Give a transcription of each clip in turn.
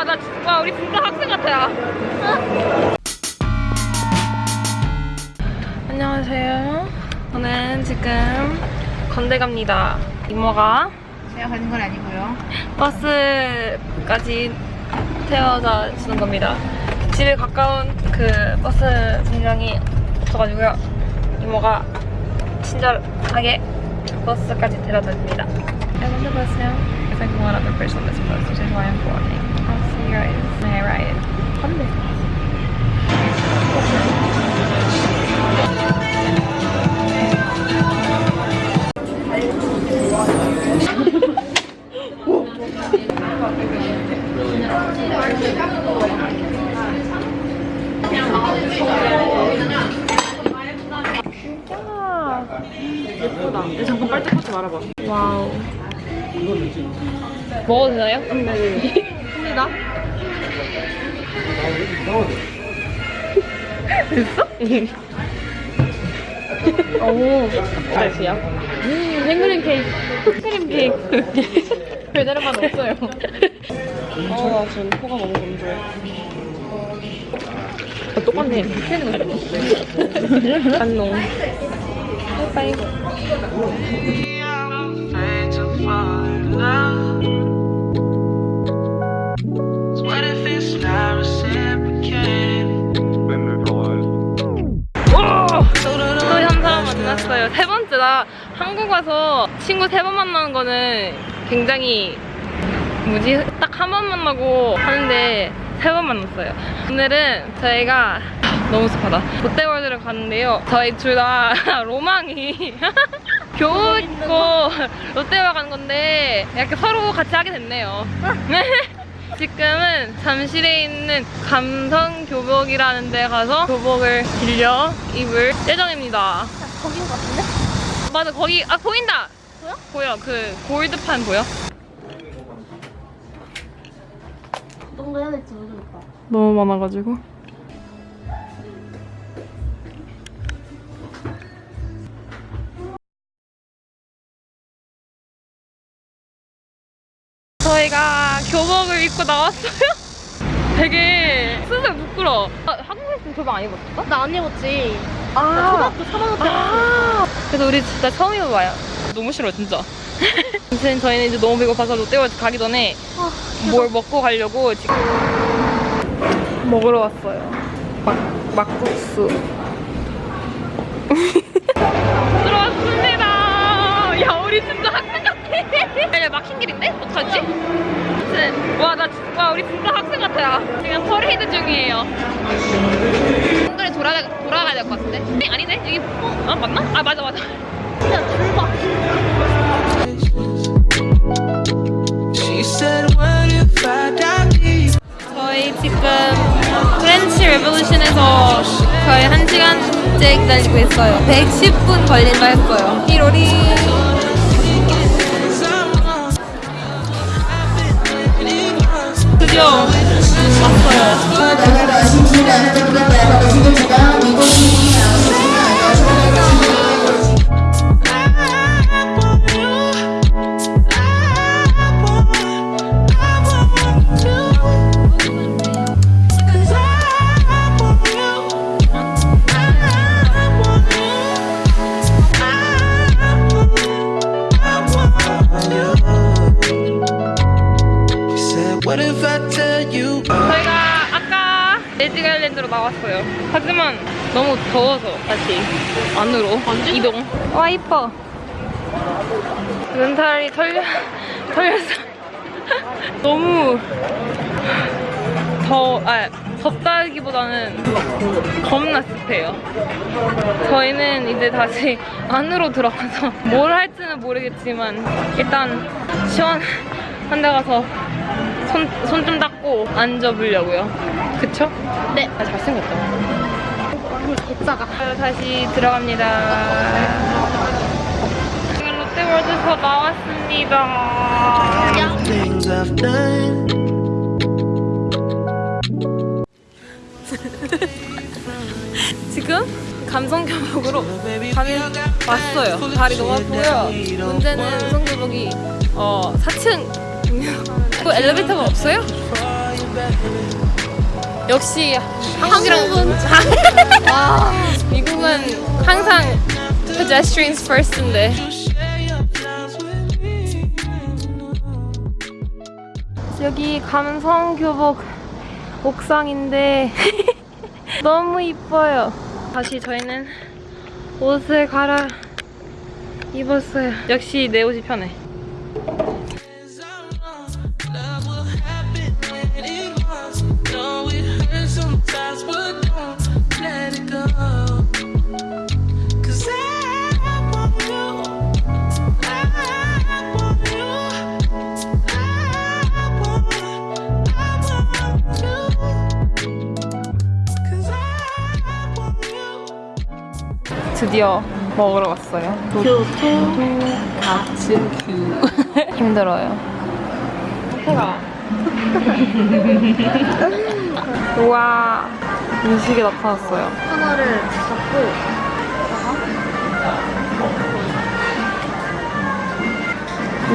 와, 나, 진- 와, 우리 진짜 학생 같아요. 안녕하세요. 저는 지금 건대 갑니다. 이모가 제가 가는 건 아니고요. 버스까지 태워다 주는 겁니다. 집에 가까운 그 버스 정류장이 없어가지고요. 이모가 친절하게 버스까지 데려다 줍니다. I'm on the bus now. If I can one other person why I'm boarding. I'll see you guys when I arrive. 건대. 진짜 예쁘다. 근데 잠깐 빨짝하지 말아봐. 와우. 먹어도 되나요? 네. 합니다. 됐어? 오. 맛이야? 음, 생크림 케이크. 크림 케이크. 별다른 맛 없어요. 어, 나 지금 코가 너무 건조해. 아, 똑같네. 비키는 거 안녕. 바이바 와서 친구 세 번 만나는 거는 굉장히 뭐지? 딱 한 번 만나고 하는데 세 번 만났어요. 오늘은 저희가 너무 습하다. 롯데월드를 갔는데요. 저희 둘 다 로망이 교복 입고 롯데월드 가는 건데 이렇게 서로 같이 하게 됐네요. 지금은 잠실에 있는 감성 교복이라는 데 가서 교복을 빌려 입을 예정입니다. 거긴 것 같은데? 맞아, 거기, 아, 보인다! 보여? 보여. 그, 골드판 보여? 어떤 거 해야 될지 모르겠다. 너무 많아가지고. 저희가 교복을 입고 나왔어요. 되게 스스로 부끄러워. 아, 한국에서는 교복 안 입었어? 나 안 입었지. 아, 초등학교 3학년 때. 아 그래서 우리 진짜 처음 입어봐요. 너무 싫어 진짜. 아무튼 저희는 이제 너무 배고파서 롯데월드 가기 전에 아, 뭘 먹고 가려고 지금 먹으러 왔어요. 막 막국수. 들어왔습니다. 야 우리 진짜 학생 같아. 야, 야 막힌 길인데? 어떡하지? 아무튼 와나 와 우리 진짜 학생 같아요. 지금 퍼레이드 중이에요. 한글에 돌아 돌아가야 될 것 같은데? 네, 아니네 여기 어? 아 맞나? 아 맞아 맞아. die deep? 저희 지금 프렌치 레볼루션에서 거의 1시간째 기다리고 있어요. 110분 걸린다 했어요. 이로리. 드디어 왔어요. 레지가일랜드로 나왔어요. 하지만 너무 더워서 다시 안으로 이동. 와 이뻐. 눈살이 털려 털렸어. 너무 더, 아, 덥다기보다는 겁나 습해요. 저희는 이제 다시 안으로 들어가서 뭘 할지는 모르겠지만 일단 시원한 데 가서 손, 손 좀 닦고 앉아보려고요. 그쵸? 네. 아, 잘생겼다. 개짜가. 다시 들어갑니다. 지금 롯데월드에서 나왔습니다. Things I've done. 지금 감성 교복으로 가는 왔어요. 다리 너무 아프고요. 문제는 우선 교복이 어 4층 또 엘리베이터가 없어요? 역시 아, 미국은 항상 pedestrians first인데. 여기 감성 교복 옥상인데 너무 이뻐요. 다시 저희는 옷을 갈아 입었어요. 역시 내 옷이 편해. 드디어 먹으러 왔어요. 교토 가츠규. 힘들어요. 해가. 우와. 음식이 나타났어요. 하나를 잡고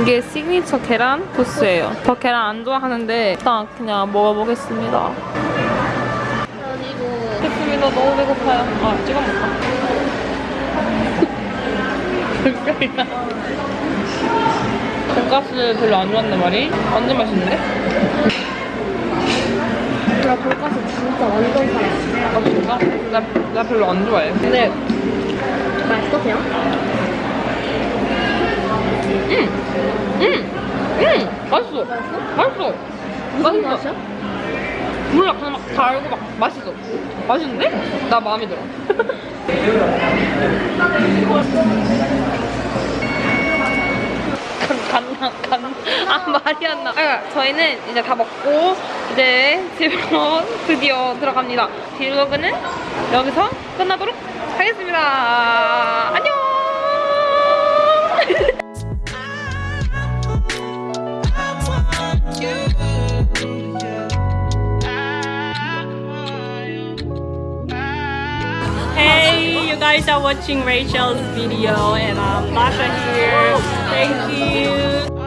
이게 시그니처 계란 소스예요. 저 계란 안 좋아하는데 일단 그냥 먹어보겠습니다. 그리고 됐습니다. 너무 배고파요. 아, 찍어 먹자. 돈가스 별로 안 좋아한단 말이? 완전 맛있는데? 나 돈가스 진짜 완전 잘했어. 아 진짜? 나, 나 별로 안 좋아해. 근데 맛있어 그냥? 음! 음! 맛있어. 맛있어. 무슨 맛있어. 맛이야? 몰라 그냥 막 달고 막 맛있어. 맛있는데? 나 마음에 들어. 간나 간아 말이 안 나. 아, 저희는 이제 다 먹고 이제 집으로 드디어 들어갑니다. 딜로그는 여기서 끝나도록 하겠습니다. 안녕. You guys are watching Rachel's video and um, I'm Masha here. Thank you.